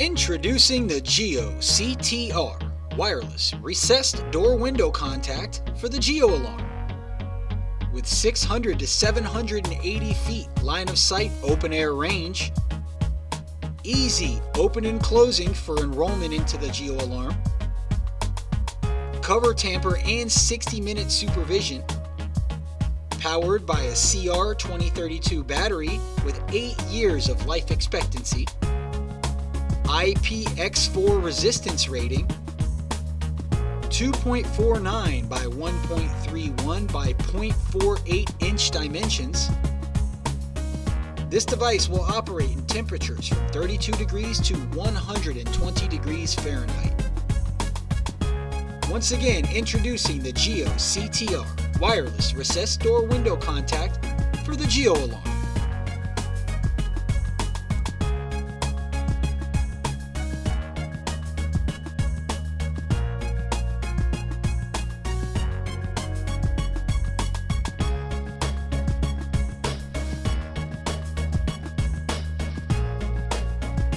Introducing the Geo CTR wireless recessed door window contact for the Geo alarm. With 600 to 780 feet line of sight open air range, easy open and closing for enrollment into the Geo alarm, cover tamper and 60 minute supervision, powered by a CR 2032 battery with 8 years of life expectancy, IPX4 resistance rating, 2.49 by 1.31 by 0.48 inch dimensions. This device will operate in temperatures from 32 degrees to 120 degrees Fahrenheit. Once again, introducing the Geo CTR wireless recessed door window contact for the Geo alarm.